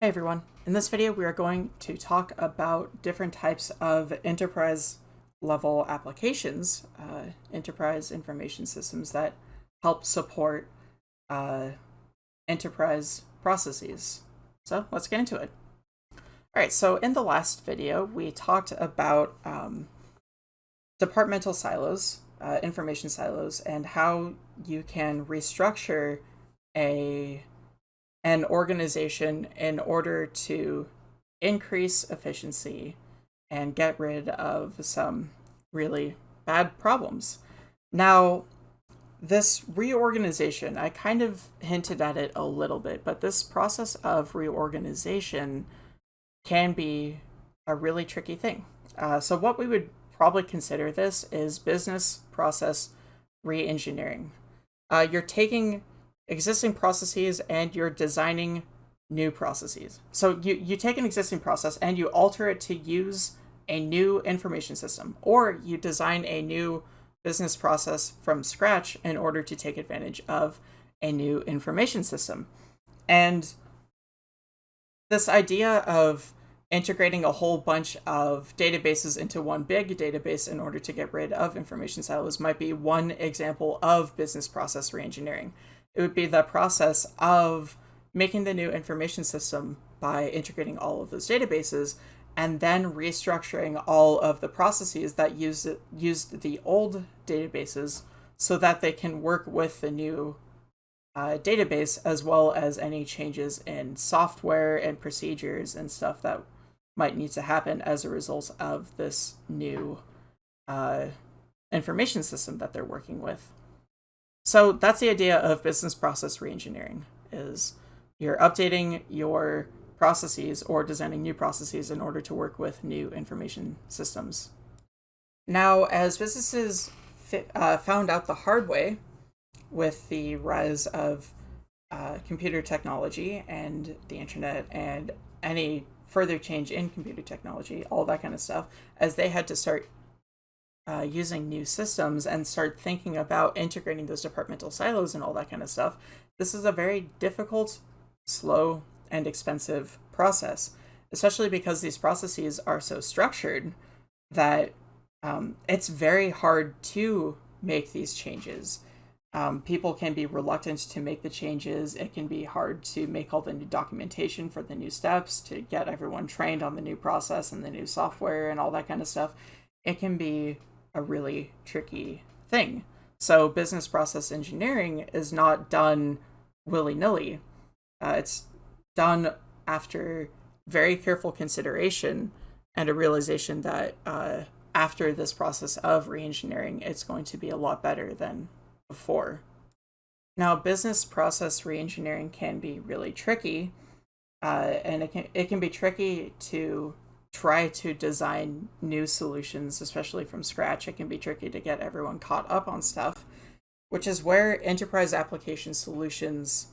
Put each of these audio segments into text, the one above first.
Hey everyone, in this video we are going to talk about different types of enterprise level applications, uh, enterprise information systems that help support uh, enterprise processes. So let's get into it. All right, so in the last video we talked about um, departmental silos, uh, information silos, and how you can restructure a an organization in order to increase efficiency and get rid of some really bad problems. Now, this reorganization, I kind of hinted at it a little bit, but this process of reorganization can be a really tricky thing. Uh, so, what we would probably consider this is business process re-engineering. Uh, you're taking existing processes and you're designing new processes. So you, you take an existing process and you alter it to use a new information system, or you design a new business process from scratch in order to take advantage of a new information system. And this idea of integrating a whole bunch of databases into one big database in order to get rid of information silos might be one example of business process reengineering it would be the process of making the new information system by integrating all of those databases and then restructuring all of the processes that used used the old databases so that they can work with the new uh, database as well as any changes in software and procedures and stuff that might need to happen as a result of this new uh, information system that they're working with. So that's the idea of business process reengineering is you're updating your processes or designing new processes in order to work with new information systems. Now, as businesses uh, found out the hard way with the rise of uh, computer technology and the internet and any further change in computer technology, all that kind of stuff, as they had to start uh, using new systems and start thinking about integrating those departmental silos and all that kind of stuff, this is a very difficult, slow, and expensive process, especially because these processes are so structured that um, it's very hard to make these changes. Um, people can be reluctant to make the changes. It can be hard to make all the new documentation for the new steps, to get everyone trained on the new process and the new software and all that kind of stuff. It can be a really tricky thing. So business process engineering is not done willy-nilly. Uh, it's done after very careful consideration and a realization that uh, after this process of reengineering, it's going to be a lot better than before. Now, business process reengineering can be really tricky, uh, and it can it can be tricky to try to design new solutions, especially from scratch, it can be tricky to get everyone caught up on stuff, which is where enterprise application solutions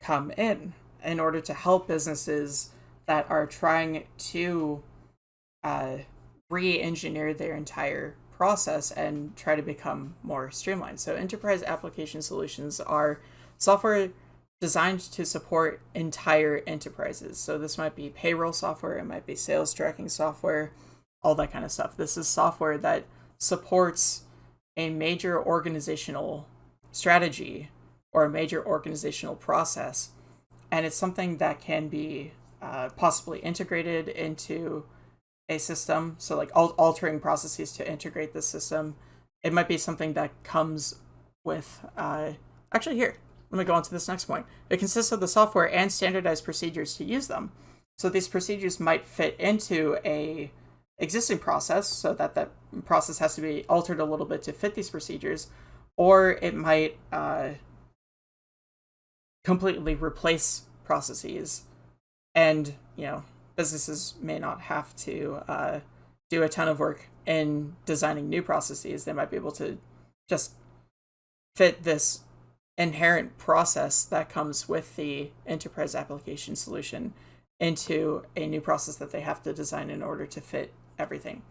come in in order to help businesses that are trying to uh, re-engineer their entire process and try to become more streamlined. So enterprise application solutions are software designed to support entire enterprises. So this might be payroll software, it might be sales tracking software, all that kind of stuff. This is software that supports a major organizational strategy or a major organizational process. And it's something that can be uh, possibly integrated into a system. So like al altering processes to integrate the system. It might be something that comes with, uh, actually here, let me go on to this next point. It consists of the software and standardized procedures to use them. So these procedures might fit into a existing process so that that process has to be altered a little bit to fit these procedures, or it might uh, completely replace processes. And, you know, businesses may not have to uh, do a ton of work in designing new processes. They might be able to just fit this inherent process that comes with the enterprise application solution into a new process that they have to design in order to fit everything.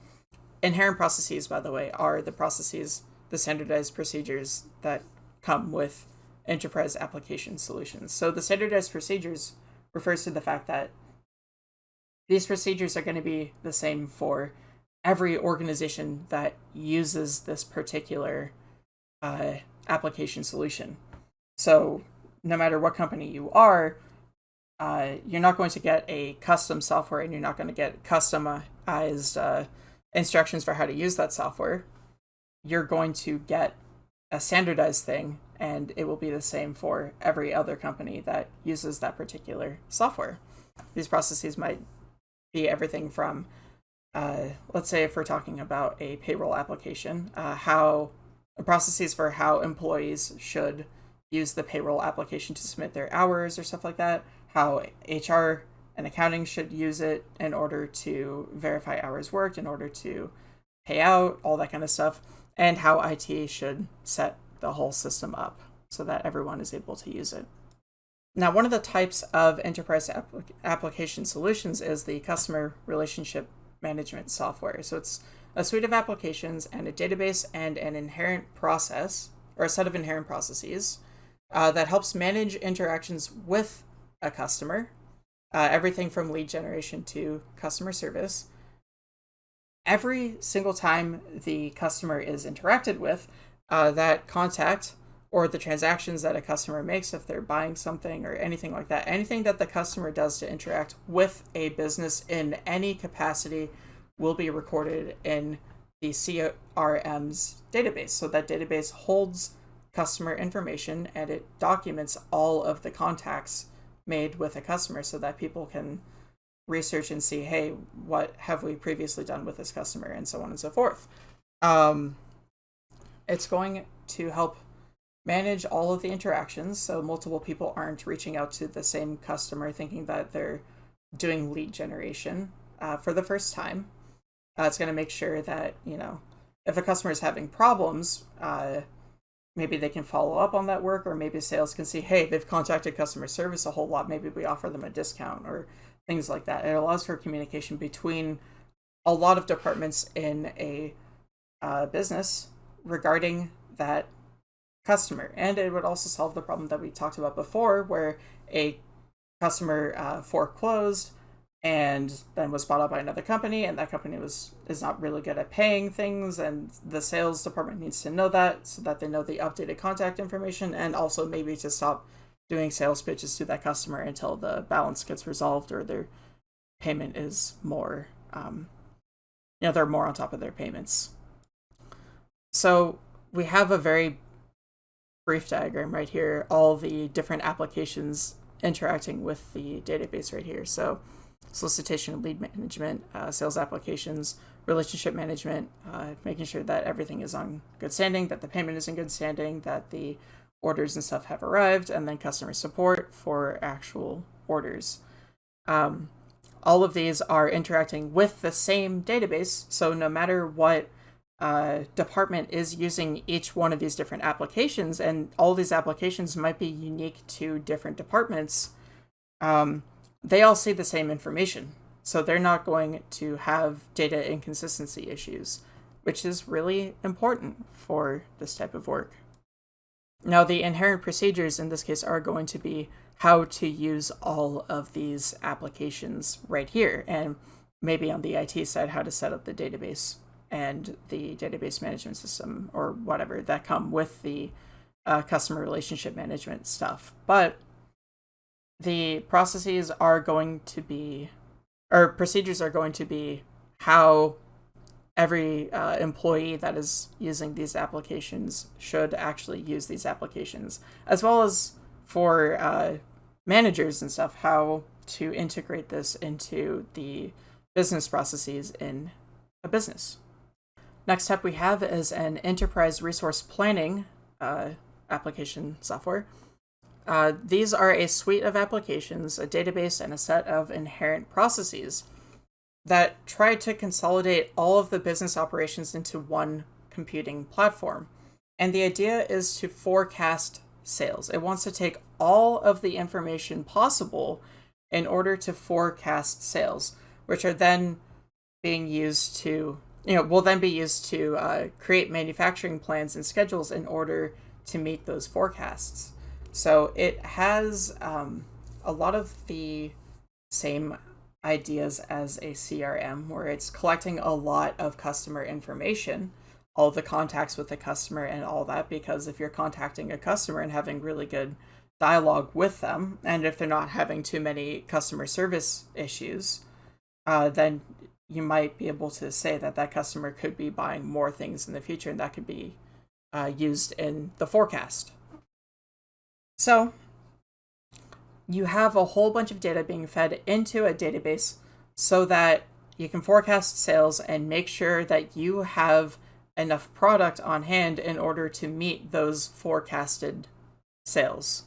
Inherent processes, by the way, are the processes, the standardized procedures that come with enterprise application solutions. So the standardized procedures refers to the fact that these procedures are going to be the same for every organization that uses this particular uh, application solution. So no matter what company you are, uh, you're not going to get a custom software and you're not going to get customized uh, instructions for how to use that software. You're going to get a standardized thing and it will be the same for every other company that uses that particular software. These processes might be everything from, uh, let's say if we're talking about a payroll application, uh, how processes for how employees should use the payroll application to submit their hours or stuff like that, how HR and accounting should use it in order to verify hours worked, in order to pay out, all that kind of stuff, and how IT should set the whole system up so that everyone is able to use it. Now, one of the types of enterprise application solutions is the customer relationship management software. So it's a suite of applications and a database and an inherent process or a set of inherent processes uh, that helps manage interactions with a customer, uh, everything from lead generation to customer service. Every single time the customer is interacted with, uh, that contact or the transactions that a customer makes if they're buying something or anything like that, anything that the customer does to interact with a business in any capacity will be recorded in the CRM's database. So that database holds customer information and it documents all of the contacts made with a customer so that people can research and see, hey, what have we previously done with this customer, and so on and so forth. Um, it's going to help manage all of the interactions so multiple people aren't reaching out to the same customer thinking that they're doing lead generation uh, for the first time. Uh, it's going to make sure that, you know, if a customer is having problems, uh, maybe they can follow up on that work or maybe sales can see hey they've contacted customer service a whole lot maybe we offer them a discount or things like that. It allows for communication between a lot of departments in a uh, business regarding that customer. And it would also solve the problem that we talked about before where a customer uh, foreclosed and then was bought out by another company and that company was is not really good at paying things and the sales department needs to know that so that they know the updated contact information and also maybe to stop doing sales pitches to that customer until the balance gets resolved or their payment is more um, you know they're more on top of their payments. So we have a very brief diagram right here all the different applications interacting with the database right here. So solicitation lead management, uh, sales applications, relationship management, uh, making sure that everything is on good standing, that the payment is in good standing, that the orders and stuff have arrived, and then customer support for actual orders. Um, all of these are interacting with the same database, so no matter what uh, department is using each one of these different applications, and all these applications might be unique to different departments, um, they all see the same information. So they're not going to have data inconsistency issues, which is really important for this type of work. Now, the inherent procedures in this case are going to be how to use all of these applications right here, and maybe on the IT side, how to set up the database and the database management system or whatever that come with the uh, customer relationship management stuff. But the processes are going to be, or procedures are going to be how every uh, employee that is using these applications should actually use these applications, as well as for uh, managers and stuff, how to integrate this into the business processes in a business. Next up we have is an enterprise resource planning uh, application software. Uh, these are a suite of applications, a database, and a set of inherent processes that try to consolidate all of the business operations into one computing platform. And the idea is to forecast sales. It wants to take all of the information possible in order to forecast sales, which are then being used to, you know, will then be used to uh, create manufacturing plans and schedules in order to meet those forecasts. So it has um, a lot of the same ideas as a CRM, where it's collecting a lot of customer information, all the contacts with the customer and all that. Because if you're contacting a customer and having really good dialogue with them, and if they're not having too many customer service issues, uh, then you might be able to say that that customer could be buying more things in the future, and that could be uh, used in the forecast. So you have a whole bunch of data being fed into a database so that you can forecast sales and make sure that you have enough product on hand in order to meet those forecasted sales.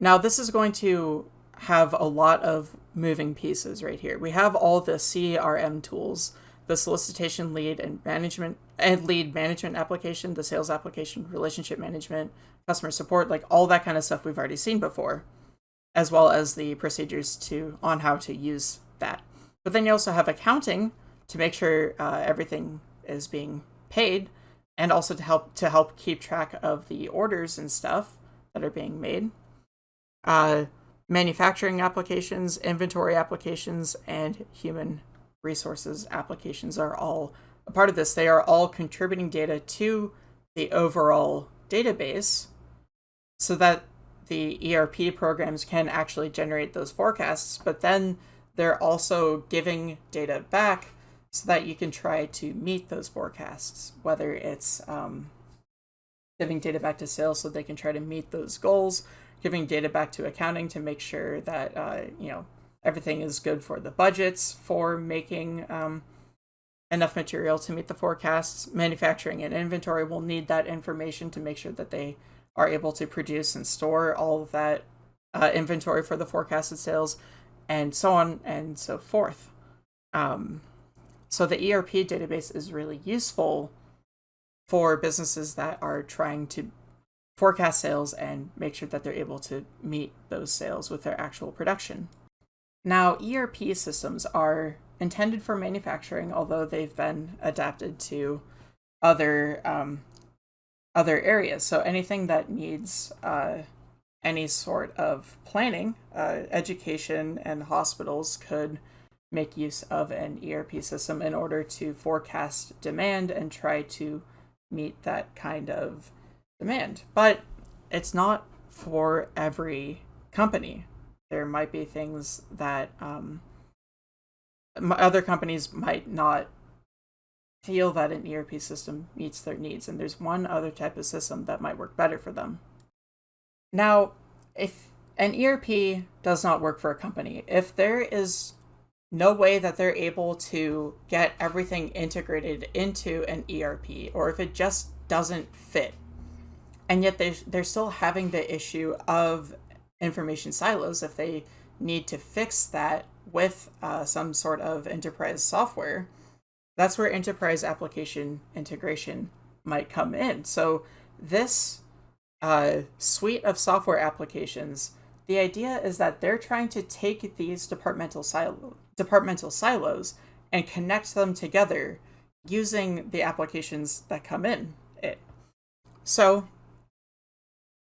Now, this is going to have a lot of moving pieces right here. We have all the CRM tools, the solicitation lead and management and lead management application, the sales application, relationship management, customer support, like all that kind of stuff we've already seen before, as well as the procedures to on how to use that. But then you also have accounting to make sure uh, everything is being paid, and also to help to help keep track of the orders and stuff that are being made. Uh, manufacturing applications, inventory applications, and human resources applications are all a part of this. They are all contributing data to the overall database so that the ERP programs can actually generate those forecasts, but then they're also giving data back so that you can try to meet those forecasts, whether it's um, giving data back to sales so they can try to meet those goals, giving data back to accounting to make sure that, uh, you know, everything is good for the budgets for making um, enough material to meet the forecasts. Manufacturing and inventory will need that information to make sure that they are able to produce and store all of that uh, inventory for the forecasted sales, and so on and so forth. Um, so the ERP database is really useful for businesses that are trying to forecast sales and make sure that they're able to meet those sales with their actual production. Now, ERP systems are intended for manufacturing, although they've been adapted to other um, other areas. So anything that needs uh, any sort of planning, uh, education and hospitals could make use of an ERP system in order to forecast demand and try to meet that kind of demand. But it's not for every company. There might be things that um, other companies might not feel that an ERP system meets their needs, and there's one other type of system that might work better for them. Now, if an ERP does not work for a company, if there is no way that they're able to get everything integrated into an ERP, or if it just doesn't fit, and yet they, they're still having the issue of information silos, if they need to fix that with uh, some sort of enterprise software, that's where enterprise application integration might come in. So this uh, suite of software applications, the idea is that they're trying to take these departmental silo departmental silos and connect them together using the applications that come in it. So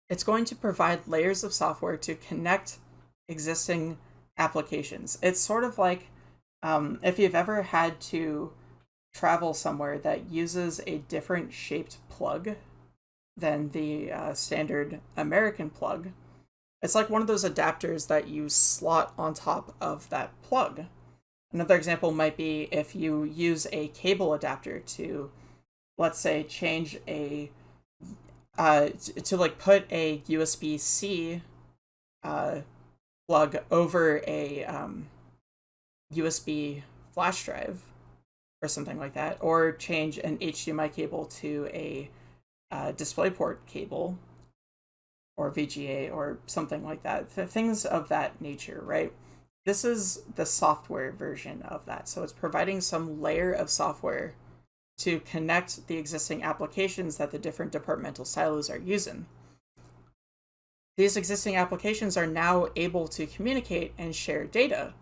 it's going to provide layers of software to connect existing applications. It's sort of like um, if you've ever had to travel somewhere that uses a different shaped plug than the uh, standard American plug. It's like one of those adapters that you slot on top of that plug. Another example might be if you use a cable adapter to, let's say, change a, uh, to like put a USB-C uh, plug over a um, USB flash drive or something like that, or change an HDMI cable to a uh, DisplayPort cable or VGA or something like that. things of that nature, right? This is the software version of that. So it's providing some layer of software to connect the existing applications that the different departmental silos are using. These existing applications are now able to communicate and share data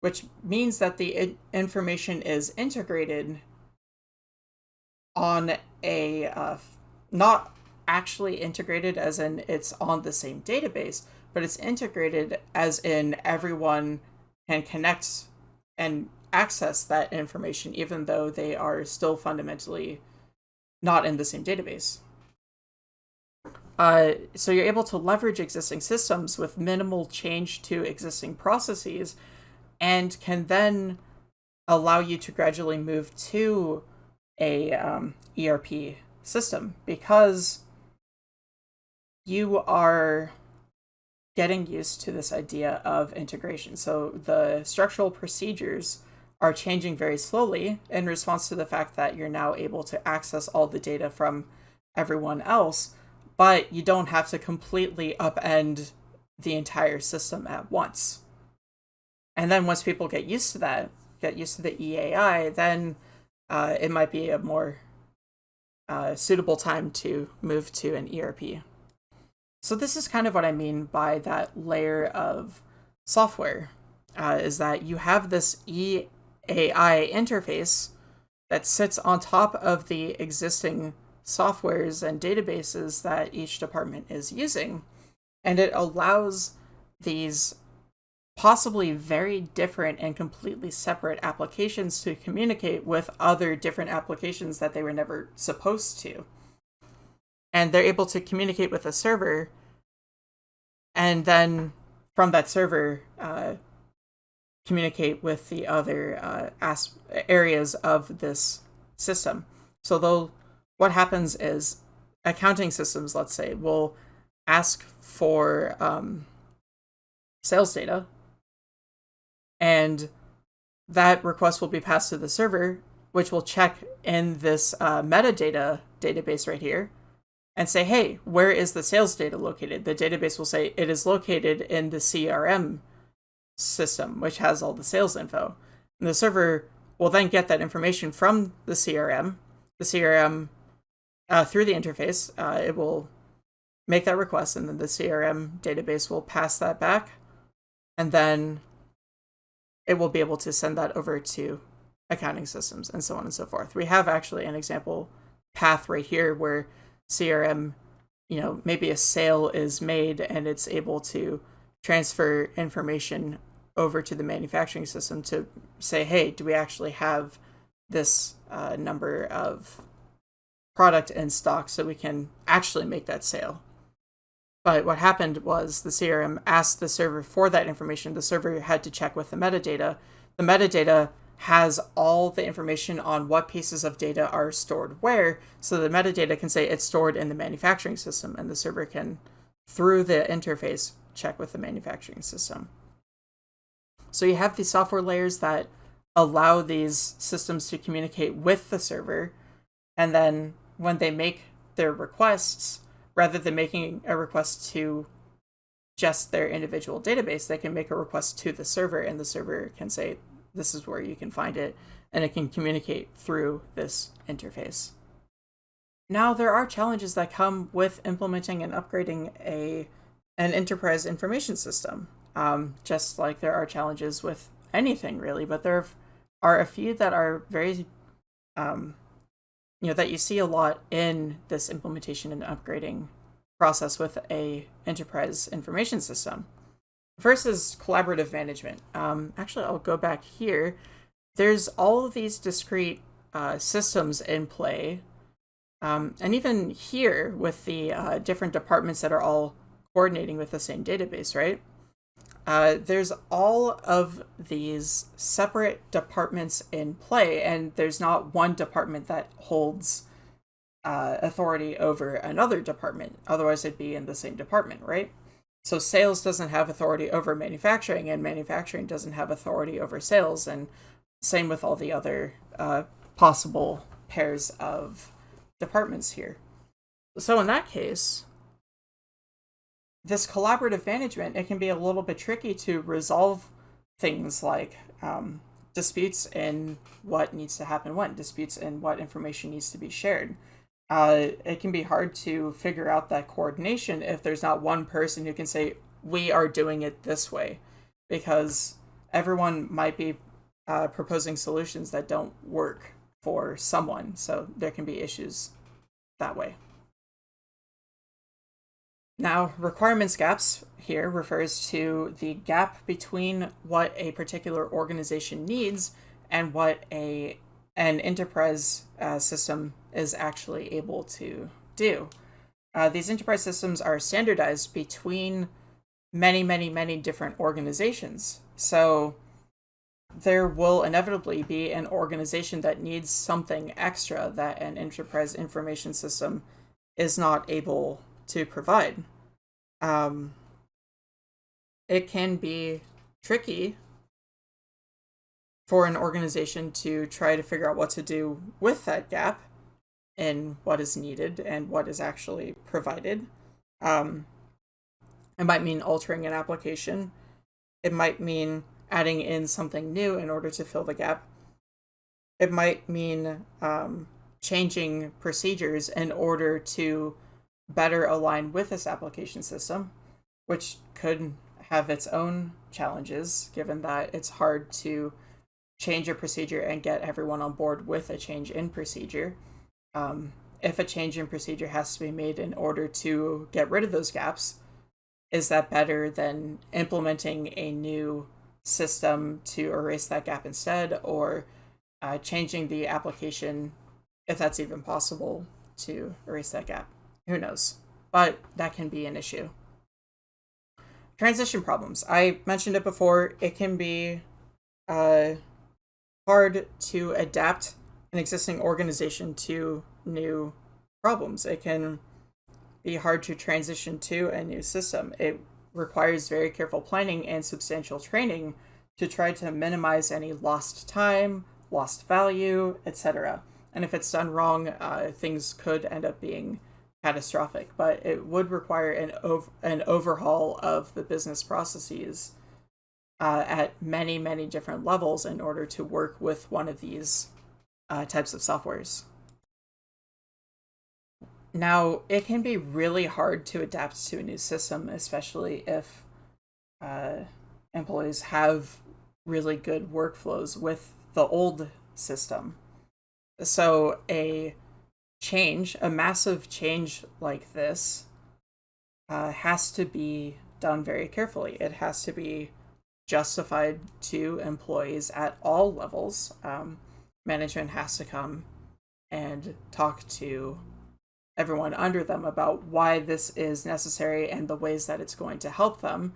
which means that the information is integrated on a uh, not actually integrated as in it's on the same database but it's integrated as in everyone can connect and access that information even though they are still fundamentally not in the same database. Uh, so you're able to leverage existing systems with minimal change to existing processes and can then allow you to gradually move to a um, ERP system because you are getting used to this idea of integration. So the structural procedures are changing very slowly in response to the fact that you're now able to access all the data from everyone else, but you don't have to completely upend the entire system at once. And then once people get used to that, get used to the EAI, then uh, it might be a more uh, suitable time to move to an ERP. So this is kind of what I mean by that layer of software, uh, is that you have this EAI interface that sits on top of the existing softwares and databases that each department is using, and it allows these possibly very different and completely separate applications to communicate with other different applications that they were never supposed to. And they're able to communicate with a server, and then from that server, uh, communicate with the other uh, as- areas of this system. So they'll, what happens is accounting systems, let's say, will ask for um, sales data and that request will be passed to the server, which will check in this uh, metadata database right here and say, hey, where is the sales data located? The database will say it is located in the CRM system, which has all the sales info. And the server will then get that information from the CRM. The CRM, uh, through the interface, uh, it will make that request, and then the CRM database will pass that back. And then it will be able to send that over to accounting systems and so on and so forth. We have actually an example path right here where CRM, you know, maybe a sale is made and it's able to transfer information over to the manufacturing system to say, hey, do we actually have this uh, number of product in stock so we can actually make that sale? But what happened was the CRM asked the server for that information. The server had to check with the metadata. The metadata has all the information on what pieces of data are stored where. So the metadata can say it's stored in the manufacturing system, and the server can, through the interface, check with the manufacturing system. So you have these software layers that allow these systems to communicate with the server, and then when they make their requests, rather than making a request to just their individual database, they can make a request to the server, and the server can say, This is where you can find it, and it can communicate through this interface. Now, there are challenges that come with implementing and upgrading a an enterprise information system, um, just like there are challenges with anything really, but there are a few that are very um, you know that you see a lot in this implementation and upgrading process with a enterprise information system. First is collaborative management. Um, actually, I'll go back here. There's all of these discrete uh, systems in play. Um, and even here with the uh, different departments that are all coordinating with the same database, right? Uh, there's all of these separate departments in play, and there's not one department that holds uh, authority over another department. Otherwise, it'd be in the same department, right? So sales doesn't have authority over manufacturing, and manufacturing doesn't have authority over sales, and same with all the other uh, possible pairs of departments here. So in that case, this collaborative management, it can be a little bit tricky to resolve things like um, disputes in what needs to happen when, disputes in what information needs to be shared. Uh, it can be hard to figure out that coordination if there's not one person who can say, we are doing it this way, because everyone might be uh, proposing solutions that don't work for someone. So there can be issues that way. Now, requirements gaps here refers to the gap between what a particular organization needs and what a an enterprise uh, system is actually able to do. Uh, these enterprise systems are standardized between many, many, many different organizations. So there will inevitably be an organization that needs something extra that an enterprise information system is not able to provide. Um, it can be tricky for an organization to try to figure out what to do with that gap in what is needed and what is actually provided. Um, it might mean altering an application. It might mean adding in something new in order to fill the gap. It might mean um, changing procedures in order to better align with this application system, which could have its own challenges given that it's hard to change a procedure and get everyone on board with a change in procedure. Um, if a change in procedure has to be made in order to get rid of those gaps, is that better than implementing a new system to erase that gap instead or uh, changing the application if that's even possible to erase that gap who knows? But that can be an issue. Transition problems. I mentioned it before. It can be uh, hard to adapt an existing organization to new problems. It can be hard to transition to a new system. It requires very careful planning and substantial training to try to minimize any lost time, lost value, etc. And if it's done wrong, uh, things could end up being catastrophic. But it would require an ov- an overhaul of the business processes uh, at many many different levels in order to work with one of these uh, types of softwares. Now, it can be really hard to adapt to a new system, especially if uh, employees have really good workflows with the old system. So, a change, a massive change like this, uh, has to be done very carefully. It has to be justified to employees at all levels. Um, management has to come and talk to everyone under them about why this is necessary and the ways that it's going to help them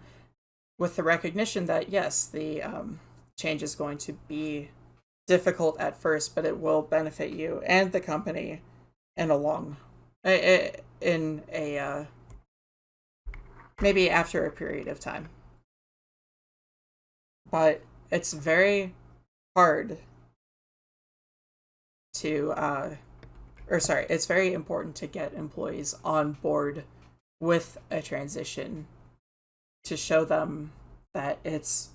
with the recognition that yes the um, change is going to be difficult at first but it will benefit you and the company in a long in a uh, maybe after a period of time but it's very hard to uh, or sorry, it's very important to get employees on board with a transition to show them that it's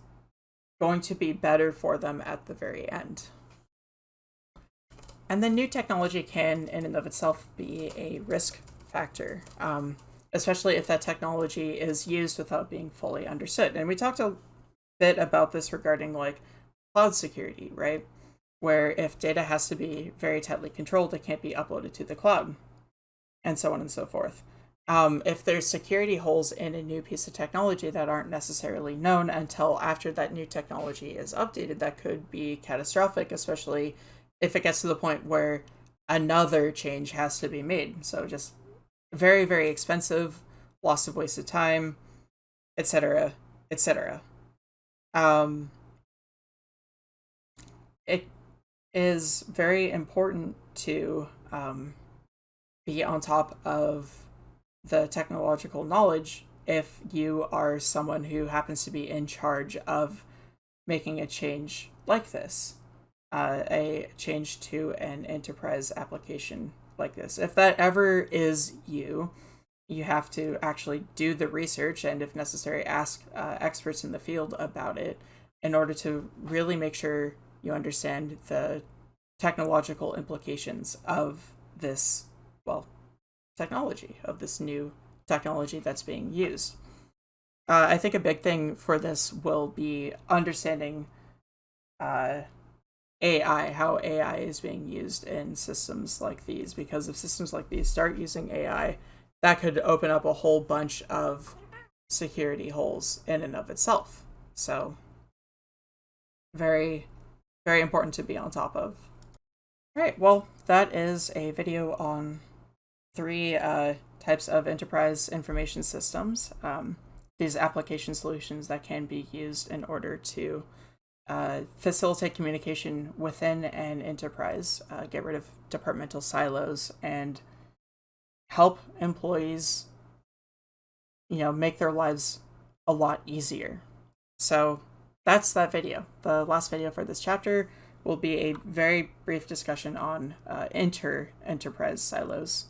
going to be better for them at the very end. And then new technology can, in and of itself, be a risk factor, um, especially if that technology is used without being fully understood. And we talked a bit about this regarding like cloud security, right? where if data has to be very tightly controlled, it can't be uploaded to the cloud, and so on and so forth. Um, if there's security holes in a new piece of technology that aren't necessarily known until after that new technology is updated, that could be catastrophic, especially if it gets to the point where another change has to be made. So just very, very expensive, loss of wasted time, etc., etc. Um, it is very important to um, be on top of the technological knowledge if you are someone who happens to be in charge of making a change like this, uh, a change to an enterprise application like this. If that ever is you, you have to actually do the research and, if necessary, ask uh, experts in the field about it in order to really make sure you understand the technological implications of this, well, technology, of this new technology that's being used. Uh, I think a big thing for this will be understanding uh, AI, how AI is being used in systems like these, because if systems like these start using AI, that could open up a whole bunch of security holes in and of itself. So, very, very important to be on top of. All right, well, that is a video on three uh, types of enterprise information systems. Um, these application solutions that can be used in order to uh, facilitate communication within an enterprise, uh, get rid of departmental silos, and help employees, you know, make their lives a lot easier. So that's that video. The last video for this chapter will be a very brief discussion on uh, inter-enterprise silos.